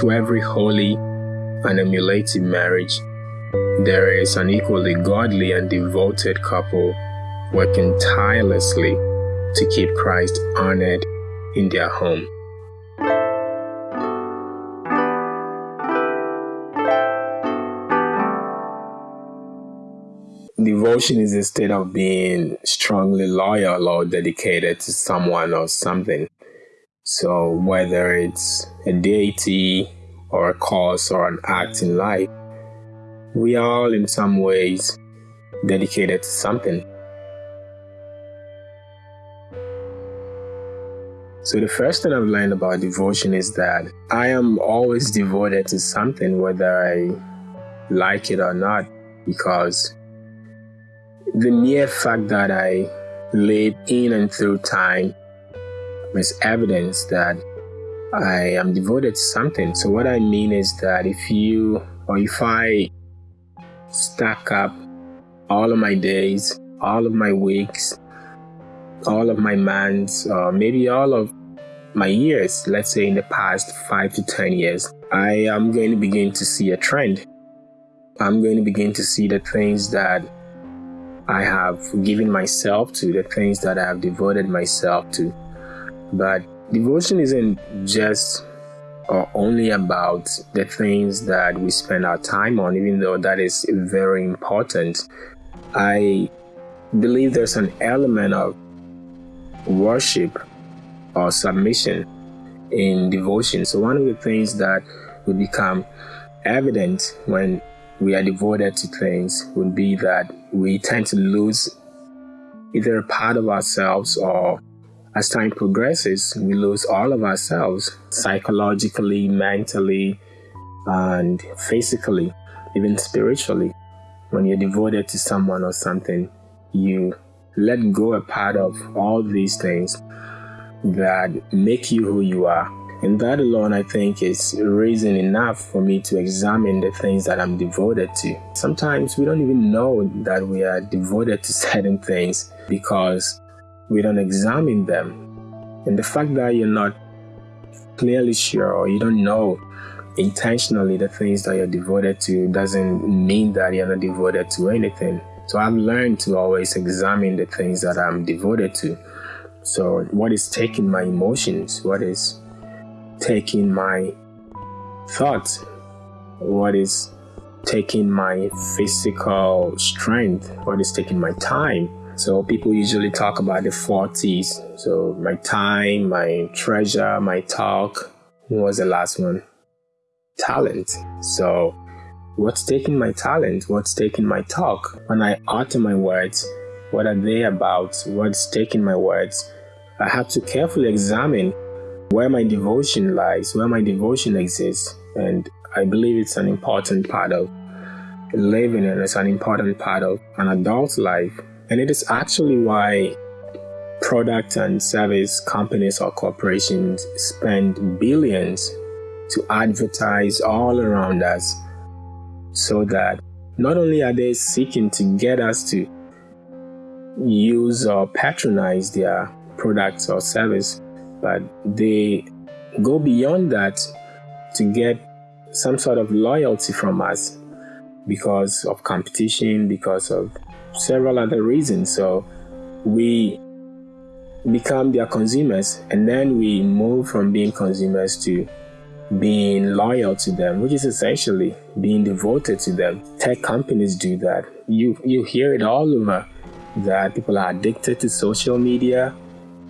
To every holy and emulative marriage, there is an equally godly and devoted couple working tirelessly to keep Christ honored in their home. Devotion is a state of being strongly loyal or dedicated to someone or something. So, whether it's a deity or a cause or an act in life, we are all in some ways dedicated to something. So, the first thing I've learned about devotion is that I am always devoted to something, whether I like it or not, because the mere fact that I live in and through time is evidence that I am devoted to something. So, what I mean is that if you or if I stack up all of my days, all of my weeks, all of my months, or maybe all of my years, let's say in the past five to 10 years, I am going to begin to see a trend. I'm going to begin to see the things that I have given myself to, the things that I have devoted myself to. But devotion isn't just or only about the things that we spend our time on, even though that is very important. I believe there's an element of worship or submission in devotion. So, one of the things that will become evident when we are devoted to things would be that we tend to lose either part of ourselves or as time progresses, we lose all of ourselves psychologically, mentally, and physically, even spiritually. When you're devoted to someone or something, you let go a part of all these things that make you who you are and that alone, I think, is reason enough for me to examine the things that I'm devoted to. Sometimes we don't even know that we are devoted to certain things because we don't examine them. And the fact that you're not clearly sure or you don't know intentionally the things that you're devoted to doesn't mean that you're not devoted to anything. So I've learned to always examine the things that I'm devoted to. So, what is taking my emotions? What is taking my thoughts, what is taking my physical strength, what is taking my time. So people usually talk about the 40s. So my time, my treasure, my talk. What was the last one? Talent. So what's taking my talent? What's taking my talk? When I utter my words, what are they about? What's taking my words? I have to carefully examine where my devotion lies, where my devotion exists. And I believe it's an important part of living and it's an important part of an adult life. And it is actually why product and service companies or corporations spend billions to advertise all around us so that not only are they seeking to get us to use or patronize their products or service, but they go beyond that to get some sort of loyalty from us because of competition, because of several other reasons. So we become their consumers and then we move from being consumers to being loyal to them, which is essentially being devoted to them. Tech companies do that. You you hear it all over that people are addicted to social media.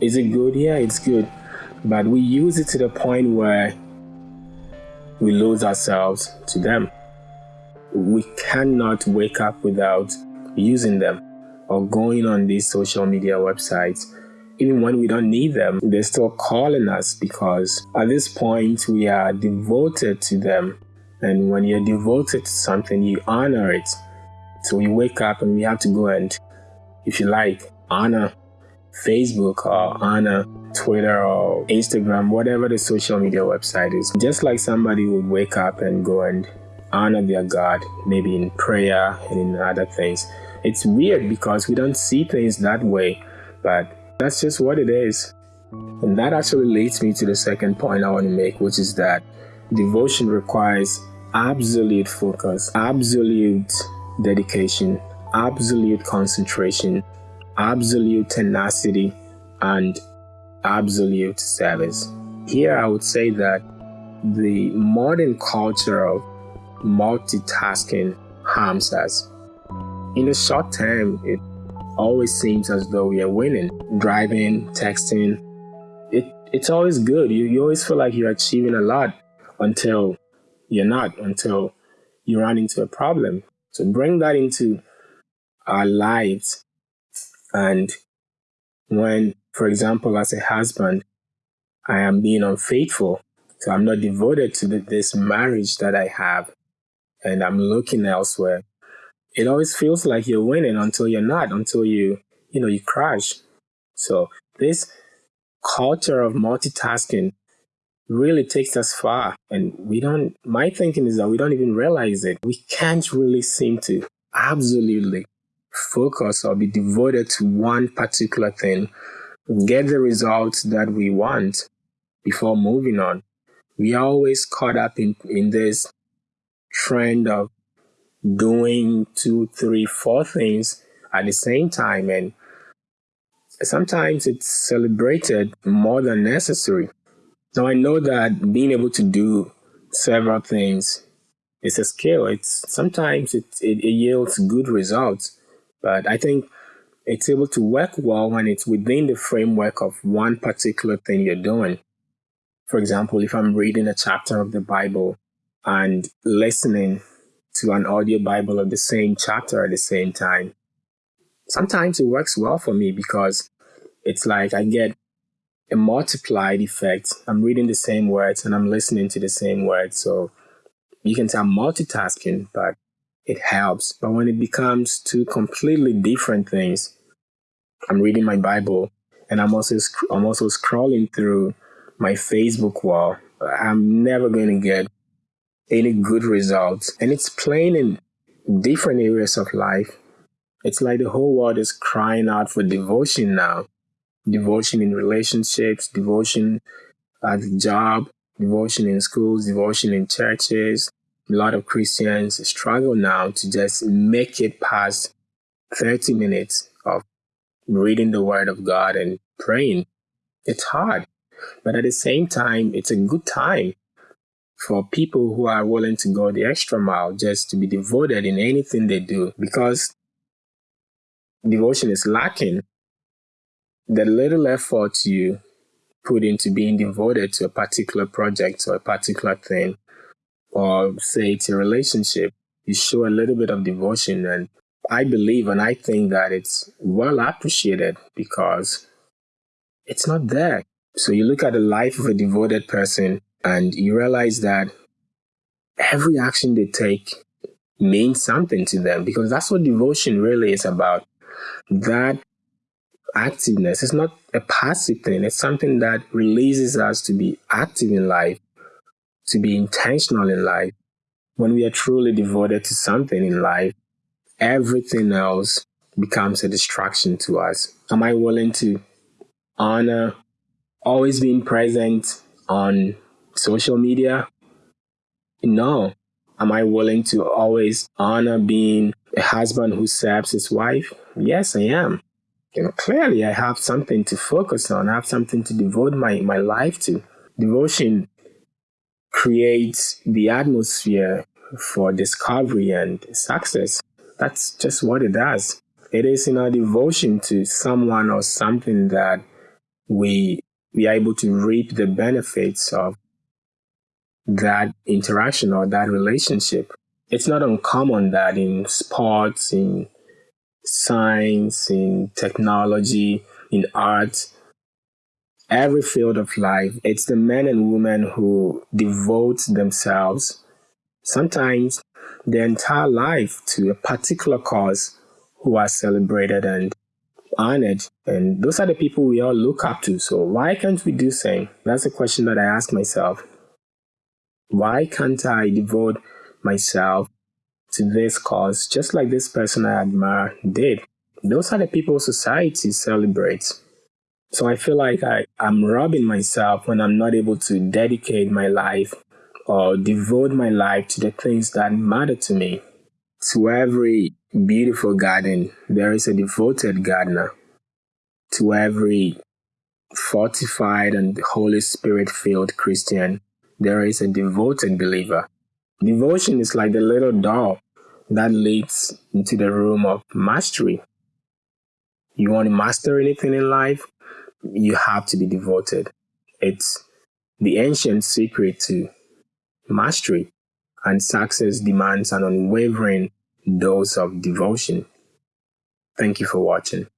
Is it good? Yeah, it's good but we use it to the point where we lose ourselves to them. We cannot wake up without using them or going on these social media websites. Even when we don't need them, they're still calling us because at this point we are devoted to them. And when you're devoted to something, you honor it. So we wake up and we have to go and, if you like, honor Facebook or honor Twitter or Instagram, whatever the social media website is. Just like somebody would wake up and go and honor their God, maybe in prayer and in other things. It's weird because we don't see things that way, but that's just what it is. And that actually leads me to the second point I want to make, which is that devotion requires absolute focus, absolute dedication, absolute concentration, absolute tenacity, and absolute service. Here, I would say that the modern culture of multitasking harms us. In the short term, it always seems as though are winning. Driving, texting, it, it's always good. You, you always feel like you're achieving a lot until you're not, until you run into a problem. So bring that into our lives. And when, for example, as a husband, I am being unfaithful, so I'm not devoted to the, this marriage that I have, and I'm looking elsewhere. It always feels like you're winning until you're not, until you, you know, you crash. So this culture of multitasking really takes us far. And we don't, my thinking is that we don't even realize it. We can't really seem to absolutely focus or be devoted to one particular thing, get the results that we want before moving on. We are always caught up in, in this trend of doing two, three, four things at the same time. And sometimes it's celebrated more than necessary. Now, I know that being able to do several things is a skill. It's sometimes it, it, it yields good results, but I think it's able to work well when it's within the framework of one particular thing you're doing. For example, if I'm reading a chapter of the Bible and listening to an audio Bible of the same chapter at the same time, sometimes it works well for me because it's like I get a multiplied effect. I'm reading the same words and I'm listening to the same words. So you can say I'm multitasking, but it helps. But when it becomes two completely different things, I'm reading my Bible and I'm also I'm also scrolling through my Facebook wall. I'm never going to get any good results. And it's plain in different areas of life. It's like the whole world is crying out for devotion now devotion in relationships, devotion at the job, devotion in schools, devotion in churches. A lot of Christians struggle now to just make it past 30 minutes of reading the Word of God and praying. It's hard, but at the same time, it's a good time for people who are willing to go the extra mile just to be devoted in anything they do because devotion is lacking the little effort you put into being devoted to a particular project or a particular thing, or say it's a relationship, you show a little bit of devotion. And I believe and I think that it's well appreciated because it's not there. So you look at the life of a devoted person and you realize that every action they take means something to them because that's what devotion really is about. That activeness. It's not a passive thing. It's something that releases us to be active in life, to be intentional in life. When we are truly devoted to something in life, everything else becomes a distraction to us. Am I willing to honor always being present on social media? No. Am I willing to always honor being a husband who serves his wife? Yes, I am you know, clearly I have something to focus on. I have something to devote my, my life to. Devotion creates the atmosphere for discovery and success. That's just what it does. It is in our devotion to someone or something that we we are able to reap the benefits of that interaction or that relationship. It's not uncommon that in sports, in science, in technology, in art, every field of life. It's the men and women who devote themselves, sometimes their entire life, to a particular cause who are celebrated and honored. And those are the people we all look up to. So why can't we do the same? That's a question that I ask myself. Why can't I devote myself to this cause, just like this person I admire did. Those are the people society celebrates. So I feel like I, I'm robbing myself when I'm not able to dedicate my life or devote my life to the things that matter to me. To every beautiful garden, there is a devoted gardener. To every fortified and Holy Spirit filled Christian, there is a devoted believer. Devotion is like the little door that leads into the room of mastery. You want to master anything in life, you have to be devoted. It's the ancient secret to mastery, and success demands an unwavering dose of devotion. Thank you for watching.